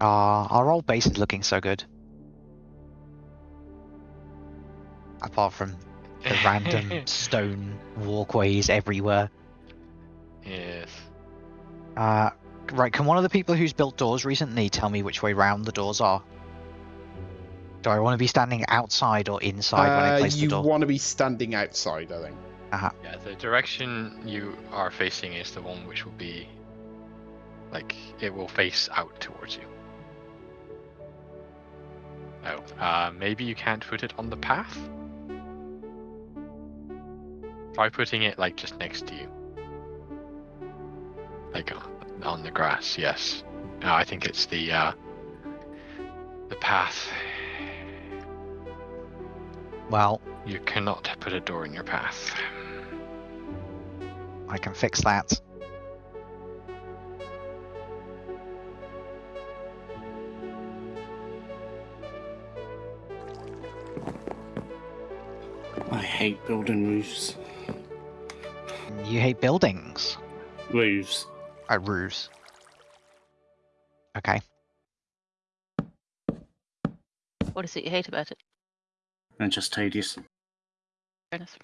Ah, our old base is looking so good. Apart from the random stone walkways everywhere. Yes. Uh, right, can one of the people who's built doors recently tell me which way round the doors are? Do I want to be standing outside or inside when I Uh, place the door? you want to be standing outside, I think. Yeah, the direction you are facing is the one which will be like it will face out towards you. Oh, uh, maybe you can't put it on the path. Try putting it like just next to you, like on- on the grass. Yes, no, I think it's the uh, the path. Well, You cannot put a door in your path. I can fix that. Hate building roofs. You hate buildings. Roofs. Uh, roofs. Okay. What is it you hate about it? They're just tedious. Fair enough.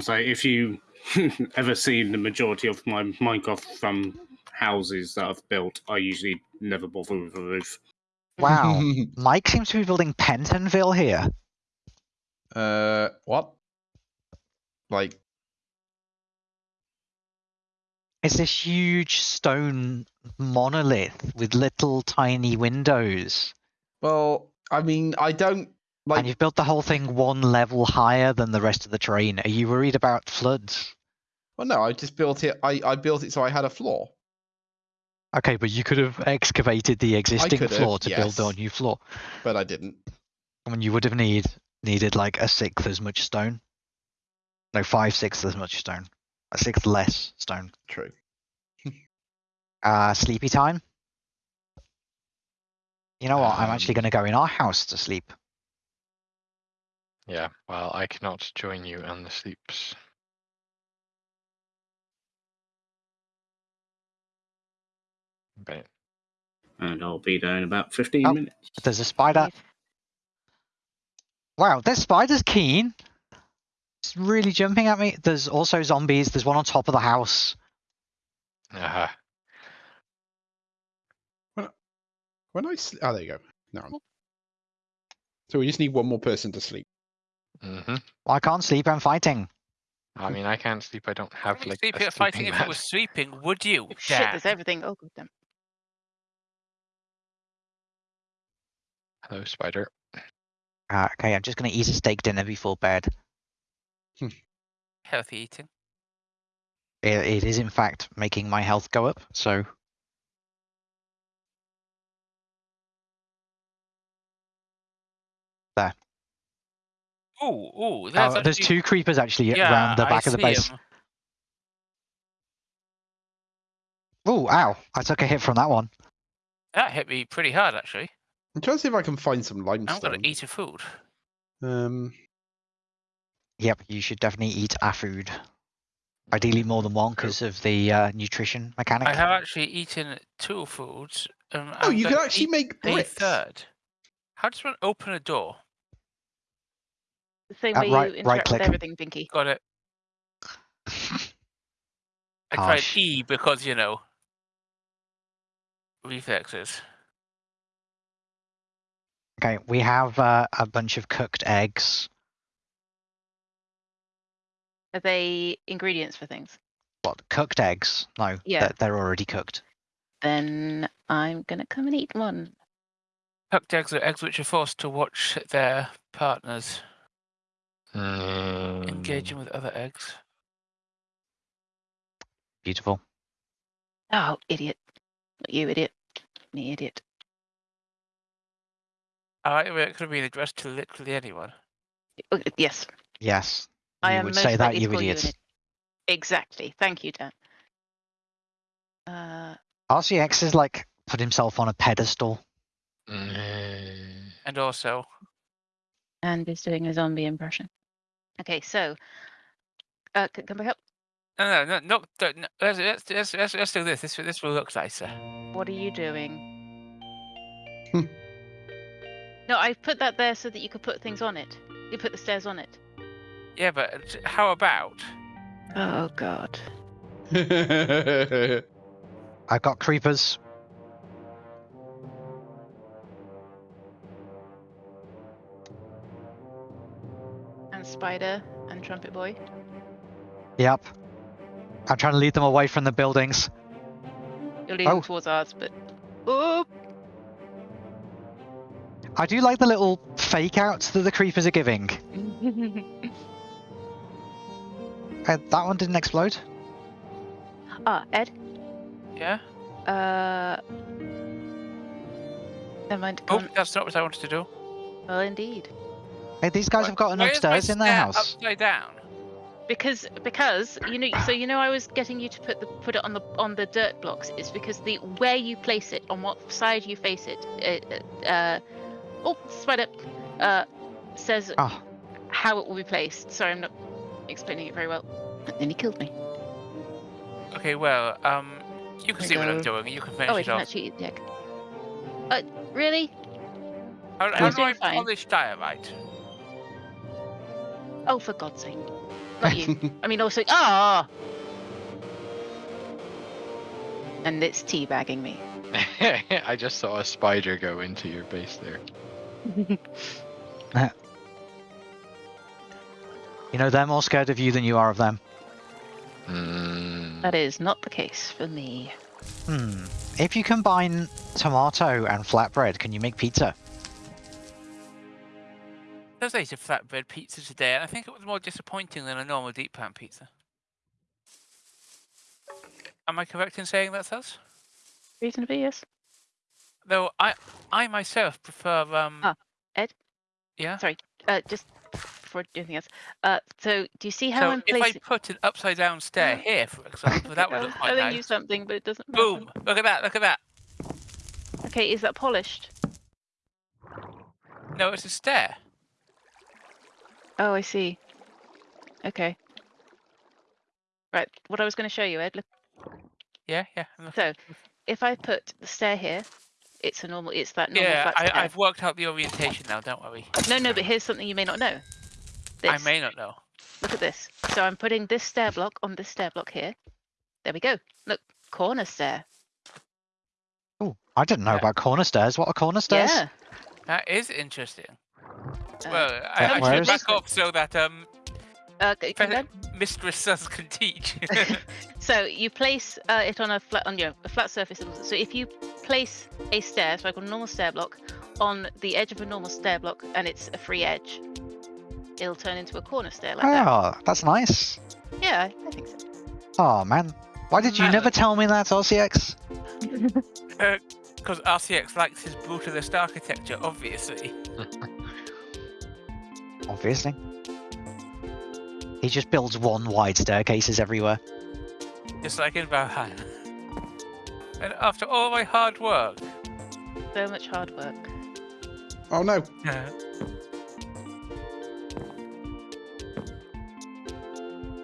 So if you ever seen the majority of my Minecraft from houses that I've built, I usually never bother with a roof. Wow. Mike seems to be building Pentonville here. Uh, what? Like, It's this huge stone monolith with little tiny windows. well, I mean, I don't like. and you've built the whole thing one level higher than the rest of the terrain. Are you worried about floods? Well, no, I just built it. I, I built it so I had a floor. Okay, but you could have excavated the existing floor to build yes. the new floor. but I didn't. I mean, you would have need needed like a sixth as much stone. No, five sixths as much stone. A sixth less stone. True. Uh, sleepy time. You know what? I'm actually Um, going to go in our house to sleep. Yeah, well, I cannot join you on the sleeps. But And I'll be there in about 15 Oh. minutes. There's a spider. Right. Wow, this spider's keen. It's really jumping at me. There's also zombies. There's one on top of the house. Uh-huh. When I sl- oh, there you go. No. So we just need one more person to sleep. hmm I can't sleep. I'm fighting. I mean, I can't sleep. I don't have Wouldn't you like sleep a here fighting sleeping if it mat. was sweeping, would you? Shit, there's everything. Oh, good then. Hello, spider. Uh, okay, I'm just going to eat a steak dinner before bed. Healthy eating. It, it is, in fact, making my health go up. So Ooh, ooh. Oh, There's, actually- two creepers actually yeah, around the I back of the base. Oh, ow! I took a hit from that one. That hit me pretty hard, actually. I'm trying to see if I can find some I'm limestone. gonna eat a food. Um, Yep, you should definitely eat a food. Ideally more than one because of the uh, nutrition mechanic. I have actually eaten two foods. Um, oh, I'm you can actually eat make a bricks. third. How does one open a door? The same Uh, way right- you interact click. with everything, Pinky. Got it. I tried Harsh. E because, you know, reflexes. Okay, we have uh, a bunch of cooked eggs. Are they ingredients for things? What, cooked eggs? No, Yeah. they're, they're already cooked. Then I'm gonna come and eat one. Cooked eggs are eggs which are forced to watch their partners engaging with other eggs. Beautiful. Oh, idiot. Not you, idiot. Me, idiot. I like it could have been addressed to literally anyone. Oh, Yes, Yes. I you am would most say that, likely to you call you idiots. idiot. Exactly. Thank you, Dan. Uh, RCX is like put himself on a pedestal. mm, And also, and is doing a zombie impression. Okay, so, uh, c- can I help? no, no, no, no, don't- no let's, let's, let's, let's, let's do this. This, this will look nicer. What are you doing? No, I put that there so that you could put things on it. You put the stairs on it. Yeah, but how about? Oh god. I've got creepers. And spider and trumpet boy. Yep. I'm trying to lead them away from the buildings. You're leading Oh. towards ours, but oh, I do like the little fake outs that the creepers are giving. Uh, that one didn't explode. ah, Ed. Yeah. Uh, never mind. Oh, Can't. that's not what I wanted to do. Well, indeed. Hey, these guys Why- have got an why is my upstairs in their stair house. Upside down. Because because you know so you know I was getting you to put the put it on the on the dirt blocks. It's because the where you place it on what side you face it. it uh, oh, spider. Uh, says Oh, how it will be placed. Sorry, I'm not explaining it very well. And then he killed me. Okay, well, um, you can There see what I'm doing. You can finish Oh, I it can off. actually eat the egg. Uh, really? How, I how was do I fine. polish diorite? Oh, for God's sake! Not you. I mean, also ah. And it's teabagging me. I just saw a spider go into your base there. you know they're more scared of you than you are of them. Mm, That is not the case for me. Hmm. If you combine tomato and flatbread, can you make pizza? There's ate a flatbread pizza today, and I think it was more disappointing than a normal deep pan pizza. Am I correct in saying that's us? Reasonably, yes. Though I, I myself prefer um. Ah, Ed? Yeah. Sorry. Uh, just before anything else. Uh, so do you see how So I'm if I put an upside down stair here, for example, that would I look quite telling you something, but it doesn't. Boom! happen. Look at that! Look at that! Okay, is that polished? No, it's a stair. Oh, I see. Okay. Right. What I was going to show you, Ed. Look. Yeah, yeah. So, if I put the stair here, it's a normal. It's that normal yeah, I, I've worked out the orientation now. Don't worry. No, no, but here's something you may not know. This. I may not know. Look at this. So I'm putting this stair block on this stair block here. There we go. Look, corner stair. Oh, I didn't know Yeah. about corner stairs. What are corner stairs? Yeah. That is interesting. Uh, Well, I, I where should is back it? off so that um, uh, c- fe- can Mistress Sons can teach. so you place uh, it on a flat on your a flat surface. So if you place a stair, so like a normal stair block, on the edge of a normal stair block, and it's a free edge, it'll turn into a corner stair like that. Oh, that's nice. Yeah, I, I think so. Oh man, why did you Man. never tell me that, RCX? Because uh, RCX likes his brutalist architecture, obviously. Obviously. He just builds one wide staircases everywhere. Just like in Valhalla. And after all my hard work, So much hard work. oh no. Yeah.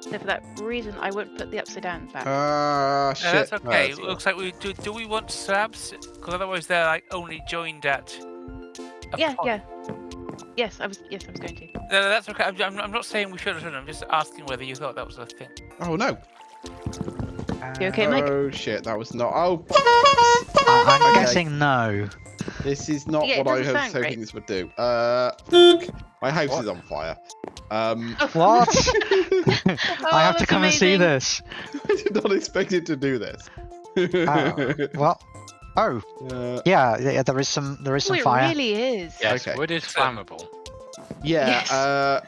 So for that reason, I won't put the upside down back. Ah, No, shit. that's Oh, okay. that's Looks like we do. Do we want slabs? Because otherwise they're like only joined at. a yeah, point. yeah. Yes, I was. Yes, I was going to. No, no, that's okay. I'm, I'm, I'm not saying we should or shouldn't. I'm just asking whether you thought that was a thing. Oh no. You okay, Mike? Oh shit, that was not. Oh, I- I'm Okay. guessing no. this is not Yeah, what I was hoping great. this would do. Uh, my house What? is on fire. Um, What? Oh, I have to that's come and see this. I did not expect it to do this. Oh, well. Oh, Uh, yeah, yeah. There is some. There is Oh, some it fire. really is. yes, Okay. wood is flammable. yeah, Yes. uh,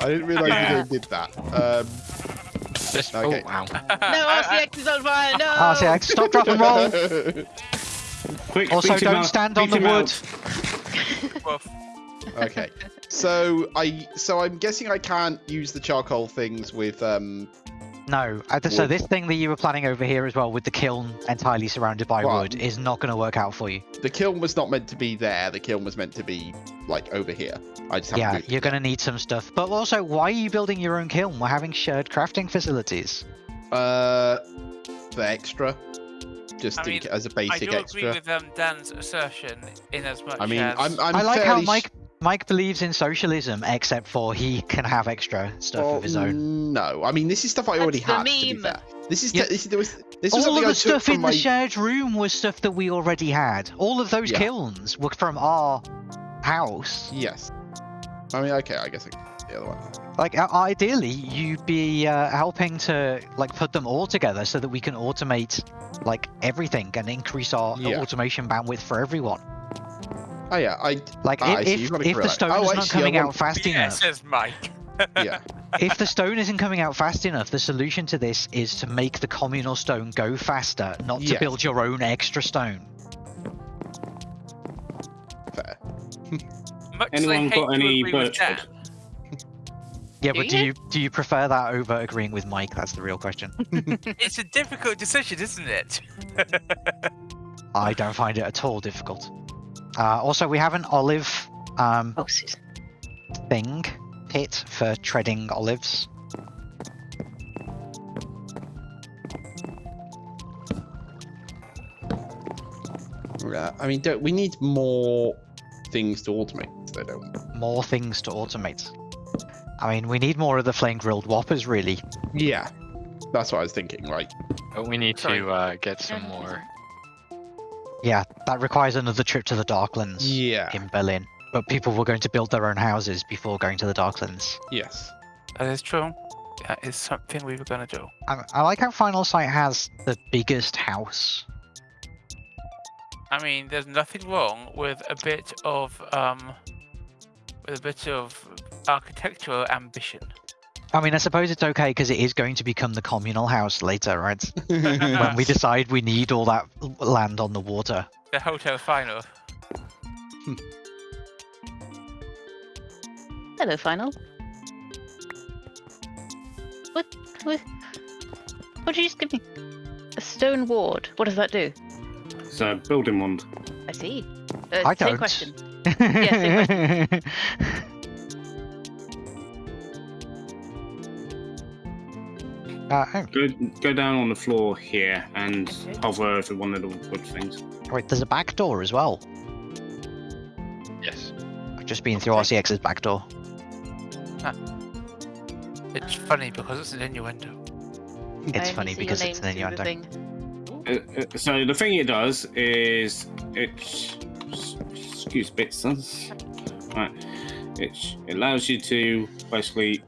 I didn't realise the game did that. Um, Just, Okay. Oh wow. no, I- I- RCX is on fire. No. RCX, stop, drop, and roll. Quick, Also, don't out, stand on the him wood. okay, so I so I'm guessing I can't use the charcoal things with um. No, uh, so this thing that you were planning over here as well, with the kiln entirely surrounded by Well, wood, is not going to work out for you. The kiln was not meant to be there. The kiln was meant to be like over here. I just haven't Yeah, moved you're going to need some stuff. But also, why are you building your own kiln? We're having shared crafting facilities. Uh, the extra. just I mean, ca- as a basic I do extra. agree with um, Dan's assertion in as much I mean, as I'm, I'm I like how fairly sh- Mike Mike believes in socialism, except for he can have extra stuff well, of his own. No, I mean this is stuff I already That's have. the To be meme. fair, this is Yeah. te- this, there was this All something of the took stuff in my the shared room was stuff that we already had. All of those Yeah. kilns were from our house. yes. I mean, okay, I guess I, the other one. Like uh, ideally, you'd be uh, helping to like put them all together so that we can automate like everything and increase our Yeah. automation bandwidth for everyone. Oh yeah, I Like Ah, I if, see, if, you've got a if the stone Oh, is not actually, coming want- out fast yeah, enough, says Mike. yeah. if the stone isn't coming out fast enough, the solution to this is to make the communal stone go faster, not to Yes. build your own extra stone. Fair. Much Anyone as I hate got any agree with birch Dan, wood? Yeah, Do but do you? you do you prefer that over agreeing with Mike? That's the real question. it's a difficult decision, isn't it? I don't find it at all difficult. Uh, also, we have an olive um, Oh, thing pit for treading olives. Yeah, I mean, don't, we need more things to automate. So don't. More things to automate. I mean, we need more of the flame grilled whoppers, really. Yeah, that's what I was thinking. Right. But we need Sorry. to uh, get some more. Yeah, that requires another trip to the Darklands Yeah. in Berlin. But people were going to build their own houses before going to the Darklands. Yes. That is true. That is something we were gonna do. I, I like how Final Sight has the biggest house. I mean, there's nothing wrong with a bit of um, with a bit of architectural ambition. I mean, I suppose it's okay because it is going to become the communal house later, right? when we decide we need all that land on the water. The hotel final. Hello, final. What? What? What did you just give me? A stone ward. What does that do? It's a building wand. I see. Uh, I same don't. question. Yeah, same uh, oh, Go go down on the floor here and hover over one of the wood things. wait, there's a back door as well. Yes. I've just been through RCX's back door. It's funny because it's an innuendo. It's funny because it's an name through the innuendo. Uh, uh, so the thing it does is it excuse bits sons. Right. It, it allows you to basically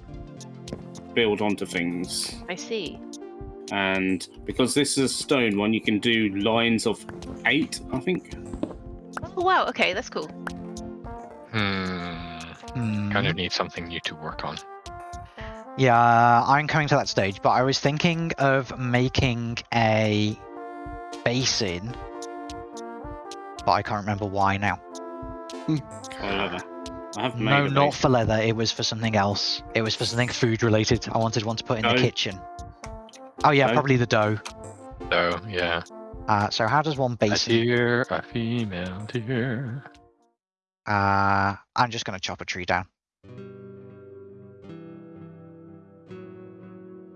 build onto things. I see. And because this is a stone one, you can do lines of eight, I think. Oh wow. Okay, that's cool. Hmm. Hmm. Kind of need something new to work on. Yeah, I'm coming to that stage, but I was thinking of making a basin, but I can't remember why now. For leather. I have made No, a not for leather. It was for something else. It was for something food related. I wanted one to put in the kitchen. Oh yeah, Dough? probably the dough. So yeah. Uh, so how does one base? A basin? deer, a female deer. Uh, I'm just gonna chop a tree down.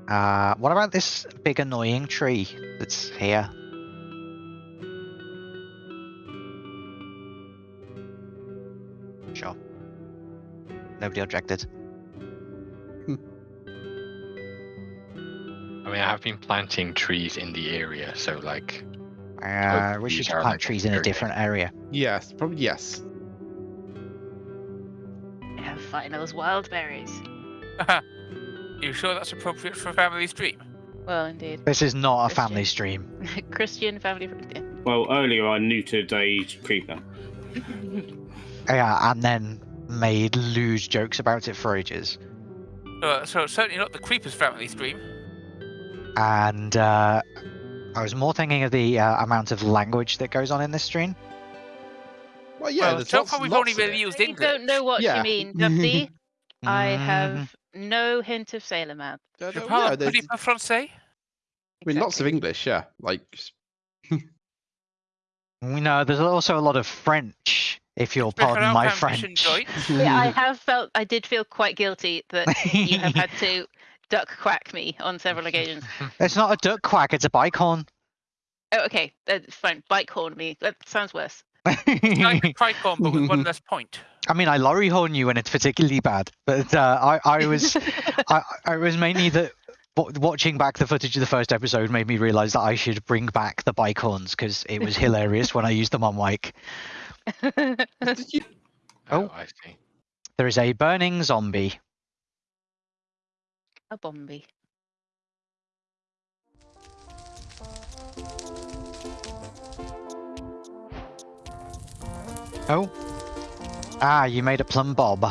Uh, what about this big annoying tree that's here? Nobody objected. I mean, I have been planting trees in the area, so like, Uh, we trees should plant trees in a different area. Yes. Probably yes. I have those wild berries. you sure that's appropriate for a family stream? Well, indeed. This is not a family stream. Christian family. fr- Well, earlier I neutered a creeper. Yeah, and then made lewd jokes about it for ages. Uh, so certainly not the Creepers family stream. And uh, I was more thinking of the uh, amount of language that goes on in this stream. Well, yeah. well, there's so lots, far we've only of really it. used I English. don't know what Yeah. you mean, Dubsy. I Mhm. have no hint of Sailor Man. Yeah, Je no, parle yeah, un there's- petit peu français. I mean, lots of English. Yeah. Like. We know there's also a lot of French, if you'll pardon Sprechen my auch French. Yeah, I have felt. I did feel quite guilty that you have had to duck quack me on several occasions. It's not a duck quack, it's a bike horn. Oh, okay. That's fine. Bike horn me. That sounds worse. It's like a tricorn, but with one less point. I mean, I lorry horn you when it's particularly bad, but uh, I, I was, I, I was mainly that watching back the footage of the first episode made me realize that I should bring back the bike horns because it was hilarious when I used them on mic. Did you- Oh. Oh, I see. There is a burning zombie. a bomby. Oh. Ah, you made a plumb bob.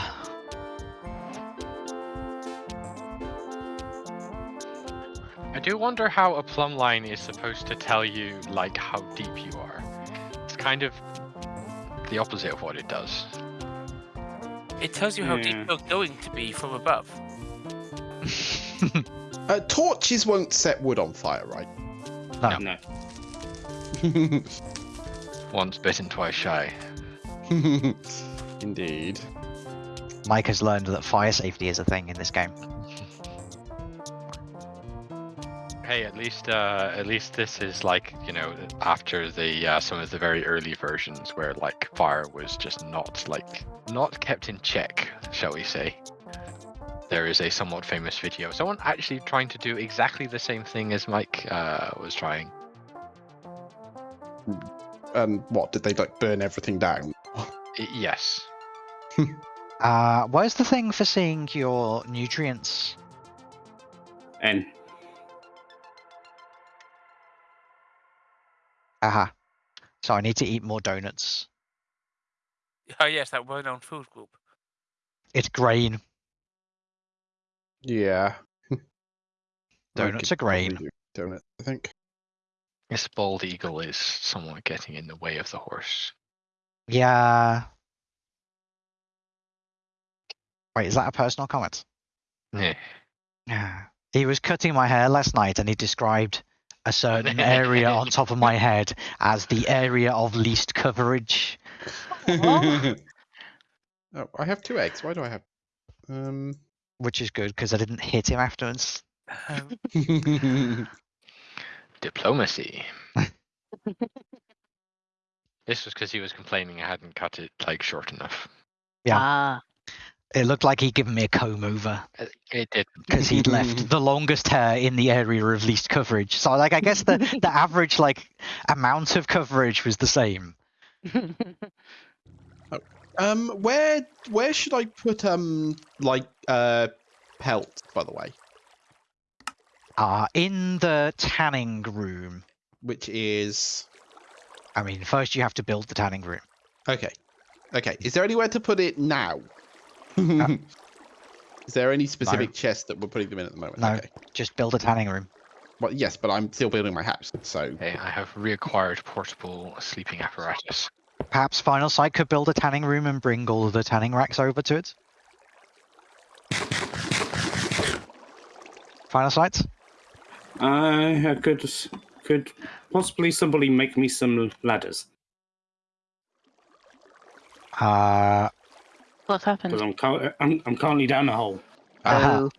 I do wonder how a plumb line is supposed to tell you like how deep you are. It's kind of the opposite of what it does. It tells you how Yeah. deep you're going to be from above. Uh, torches won't set wood on fire, right? No. No. Once bitten, twice shy. Indeed. Mike has learned that fire safety is a thing in this game. Hey, at least uh, at least this is like you know after the uh, some of the very early versions where like fire was just not like not kept in check, shall we say. There is a somewhat famous video. Someone actually trying to do exactly the same thing as Mike uh, was trying. And what did they like burn everything down? Yes. Uh, where's the thing for seeing your nutrients? N. Aha. So I need to eat more donuts. Oh yes, that well-known food group. It's grain. Yeah. Donuts are grain. do Donut, I think. This bald eagle is somewhat getting in the way of the horse. Yeah. Wait, is that a personal comment? Yeah. Yeah. He was cutting my hair last night and he described a certain area on top of my head as the area of least coverage. oh, I have two eggs. Why do I have? Um. Which is good because I didn't hit him afterwards. Um, Diplomacy. this was because he was complaining I hadn't cut it like short enough. Yeah. Ah. It looked like he'd given me a comb over Uh, It did. because he'd left the longest hair in the area of least coverage. So like I guess the, the average like amount of coverage was the same. Um. Where Where should I put um like uh pelt? By the way, Uh in the tanning room. which is I mean, first you have to build the tanning room. okay. Okay. Is there anywhere to put it now? Mm-hmm. Uh, is there any specific chest that we're putting them in at the moment? No. Okay. Just build a tanning room. Well, yes, but I'm still building my house, so Okay, I have reacquired portable sleeping apparatus. Perhaps Final Sight could build a tanning room and bring all of the tanning racks over to it. Final Sight? Uh, I could could possibly somebody make me some ladders Uh, What's happened? because I'm, cur- I'm I'm currently down a hole. aha. Oh.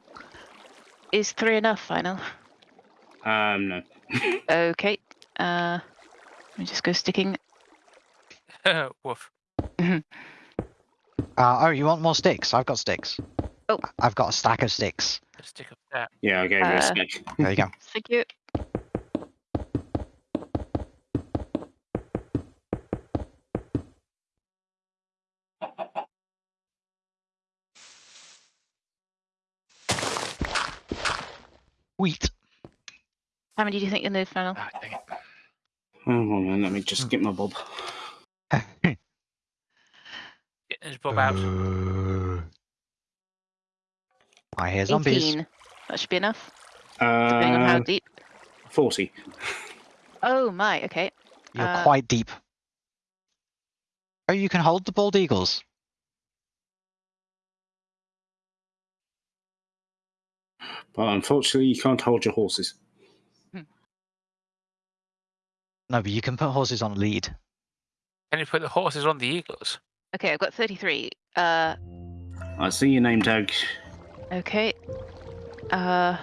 Is three enough, final? Um, no. Okay. Uh, let me just go sticking. Woof. Uh, oh, you want more sticks? I've got sticks. Oh. I've got a stack of sticks. A Stick up that. Yeah, I gave you a Uh, stick. There you go. Thank you. Wheat. How many do you think you need, final? Ah, dang it. Oh, hold on, let me just get my bob. Get his bob out. Uh, I hear zombies. 18. That should be enough, depending on how Uh, deep. forty. Oh my, okay. You're uh, quite deep. Oh, you can hold the bald eagles. But unfortunately, you can't hold your horses. No, but you can put horses on lead. Can you put the horses on the eagles? Okay, I've got 33. Uh, I see your name tag. okay. Uh,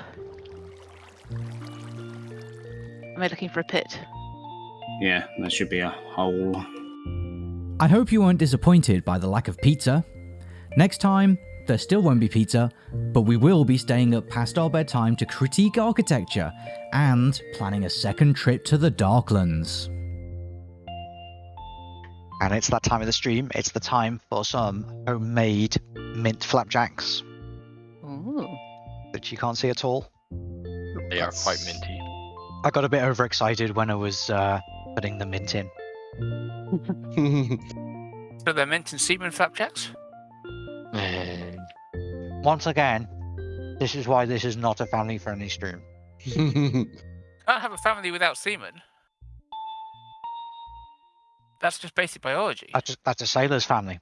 am I looking for a pit? Yeah, there should be a hole. I hope you weren't disappointed by the lack of pizza. Next time, there still won't be pizza, but we will be staying up past our bedtime to critique architecture and planning a second trip to the Darklands. And it's that time of the stream. It's the time for some homemade mint flapjacks Ooh. that you can't see at all. They are quite minty. I got a bit overexcited when I was uh, putting the mint in. So they're mint and semen flapjacks? Once again, this is why this is not a family-friendly stream. Can't have a family without semen. That's just basic biology. That's a, that's a sailor's family.